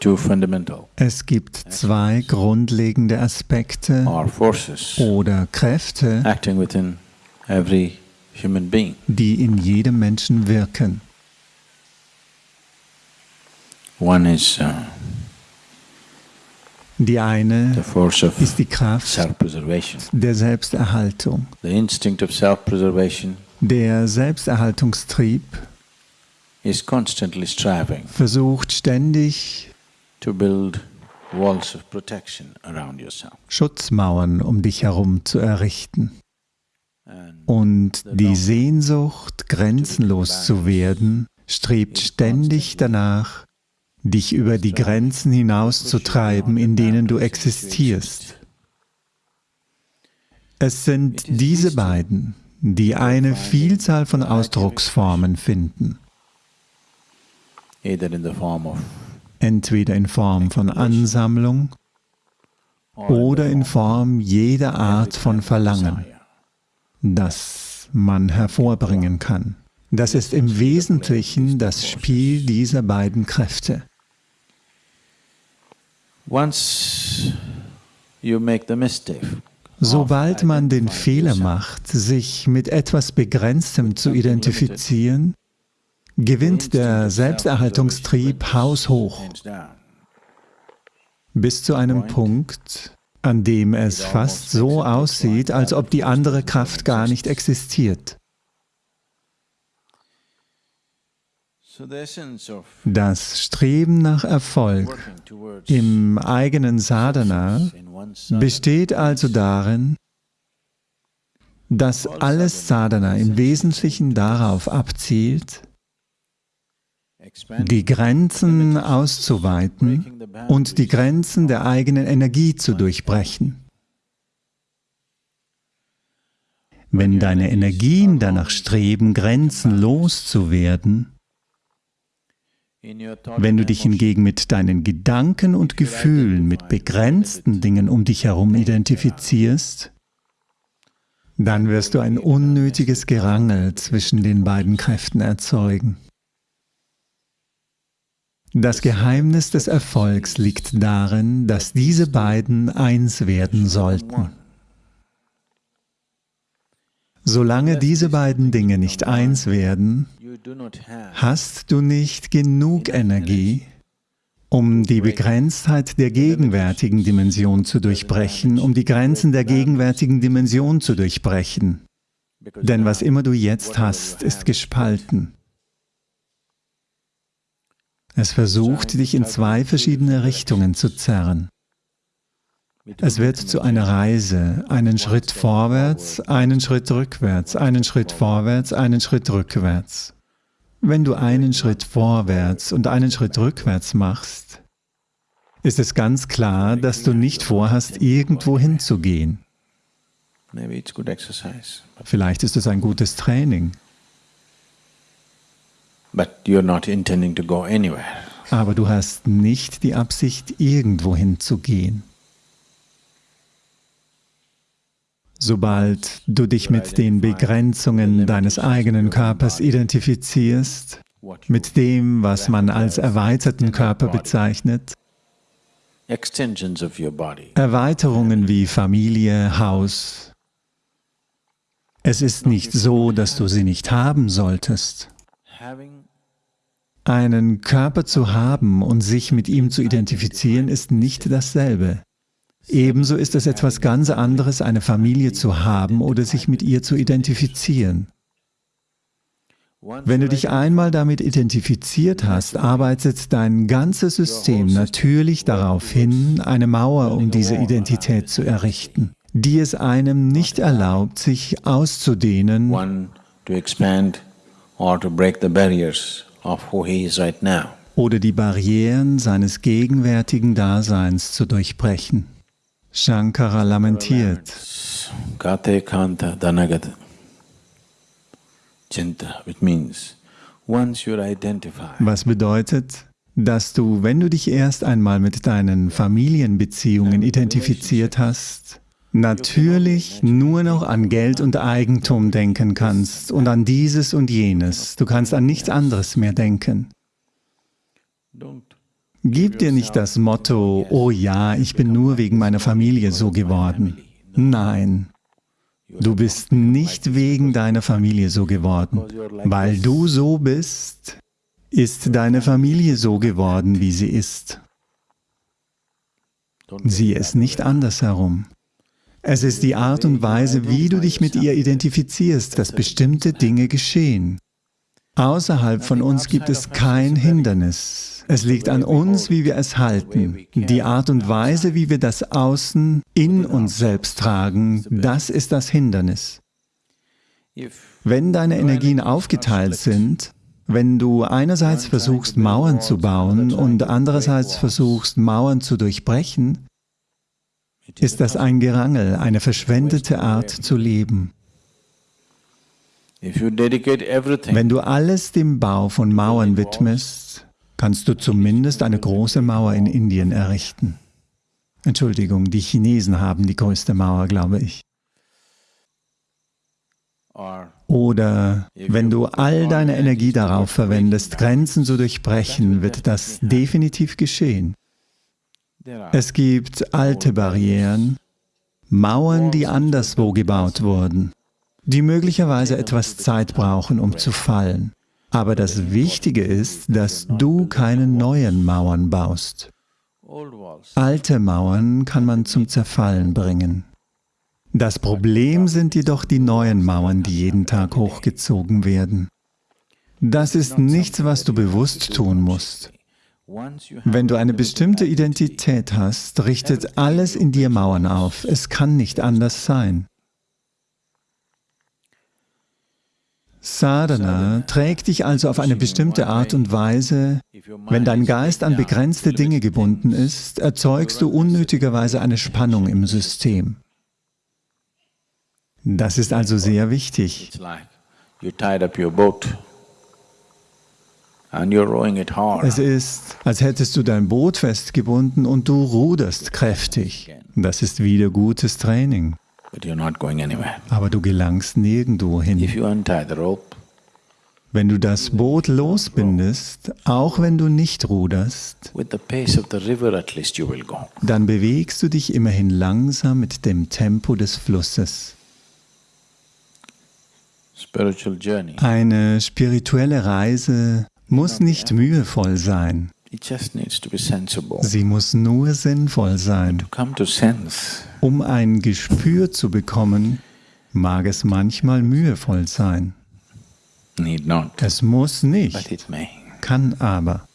Two fundamental Es gibt zwei grundlegende Aspekte oder Kräfte, acting within every human being. die in jedem Menschen wirken. One is uh, Die the eine force of ist die Kraft der Selbsterhaltung. The instinct of self-preservation Der Selbsterhaltungstrieb is constantly striving versucht ständig, to build walls of protection around yourself. Schutzmauern um dich herum zu errichten. Und die Sehnsucht, grenzenlos zu werden, strebt ständig danach, dich über die Grenzen hinauszutreiben, in denen du existierst. Es sind diese beiden, die eine Vielzahl von Ausdrucksformen finden, either in the form of entweder in Form von Ansammlung oder in Form jeder Art von Verlangen, das man hervorbringen kann. Das ist im Wesentlichen das Spiel dieser beiden Kräfte. Sobald man den Fehler macht, sich mit etwas Begrenztem zu identifizieren, gewinnt der Selbsterhaltungstrieb haushoch bis zu einem Punkt, an dem es fast so aussieht, als ob die andere Kraft gar nicht existiert. Das Streben nach Erfolg im eigenen Sadhana besteht also darin, dass alles Sadhana im Wesentlichen darauf abzielt, die Grenzen auszuweiten und die Grenzen der eigenen Energie zu durchbrechen. Wenn deine Energien danach streben, grenzenlos zu werden, wenn du dich hingegen mit deinen Gedanken und Gefühlen, mit begrenzten Dingen um dich herum identifizierst, dann wirst du ein unnötiges Gerangel zwischen den beiden Kräften erzeugen. Das Geheimnis des Erfolgs liegt darin, dass diese beiden eins werden sollten. Solange diese beiden Dinge nicht eins werden, hast du nicht genug Energie, um die Begrenztheit der gegenwärtigen Dimension zu durchbrechen, um die Grenzen der gegenwärtigen Dimension zu durchbrechen. Denn was immer du jetzt hast, ist gespalten. Es versucht, dich in zwei verschiedene Richtungen zu zerren. Es wird zu einer Reise, einen Schritt vorwärts, einen Schritt rückwärts, einen Schritt vorwärts, einen Schritt rückwärts. Wenn du einen Schritt vorwärts und einen Schritt rückwärts machst, ist es ganz klar, dass du nicht vorhast, irgendwo hinzugehen. Vielleicht ist es ein gutes Training, but you're not intending to go anywhere. aber du hast nicht die Absicht, irgendwo hinzugehen. Sobald du dich mit den Begrenzungen deines eigenen Körpers identifizierst, mit dem, was man als erweiterten Körper bezeichnet, Erweiterungen wie Familie, Haus. Es ist nicht so, dass du sie nicht haben solltest. Einen Körper zu haben und sich mit ihm zu identifizieren, ist nicht dasselbe. Ebenso ist es etwas ganz anderes, eine Familie zu haben oder sich mit ihr zu identifizieren. Wenn du dich einmal damit identifiziert hast, arbeitet dein ganzes System natürlich darauf hin, eine Mauer um diese Identität zu errichten, die es einem nicht erlaubt, sich auszudehnen oder die Barrieren seines gegenwärtigen Daseins zu durchbrechen. Shankara lamentiert, Kate Kanta Dhanagata Chinta, which means once you're identified was bedeutet, dass du, wenn du dich erst einmal mit deinen Familienbeziehungen identifiziert hast natürlich nur noch an Geld und Eigentum denken kannst und an dieses und jenes. Du kannst an nichts anderes mehr denken. Gib dir nicht das Motto, oh ja, ich bin nur wegen meiner Familie so geworden. Nein, du bist nicht wegen deiner Familie so geworden. Weil du so bist, ist deine Familie so geworden, wie sie ist. Sieh es nicht andersherum. Es ist die Art und Weise, wie du dich mit ihr identifizierst, dass bestimmte Dinge geschehen. Außerhalb von uns gibt es kein Hindernis. Es liegt an uns, wie wir es halten. Die Art und Weise, wie wir das Außen in uns selbst tragen, das ist das Hindernis. Wenn deine Energien aufgeteilt sind, wenn du einerseits versuchst, Mauern zu bauen und andererseits versuchst, Mauern zu durchbrechen, ist das ein Gerangel, eine verschwendete Art zu leben. Wenn du alles dem Bau von Mauern widmest, kannst du zumindest eine große Mauer in Indien errichten. Entschuldigung, die Chinesen haben die größte Mauer, glaube ich. Oder wenn du all deine Energie darauf verwendest, Grenzen zu durchbrechen, wird das definitiv geschehen. Es gibt alte Barrieren, Mauern, die anderswo gebaut wurden, die möglicherweise etwas Zeit brauchen, um zu fallen. Aber das Wichtige ist, dass du keine neuen Mauern baust. Alte Mauern kann man zum Zerfallen bringen. Das Problem sind jedoch die neuen Mauern, die jeden Tag hochgezogen werden. Das ist nichts, was du bewusst tun musst. Wenn du eine bestimmte Identität hast, richtet alles in dir Mauern auf. Es kann nicht anders sein. Sadhana trägt dich also auf eine bestimmte Art und Weise. Wenn dein Geist an begrenzte Dinge gebunden ist, erzeugst du unnötigerweise eine Spannung im System. Das ist also sehr wichtig. Es ist, als hättest du dein Boot festgebunden und du ruderst kräftig. Das ist wieder gutes Training. Aber du gelangst nirgendwo hin. Wenn du das Boot losbindest, auch wenn du nicht ruderst, dann bewegst du dich immerhin langsam mit dem Tempo des Flusses. Eine spirituelle Reise muss nicht mühevoll sein. Sie muss nur sinnvoll sein. Um ein Gespür zu bekommen, mag es manchmal mühevoll sein. Es muss nicht, kann aber.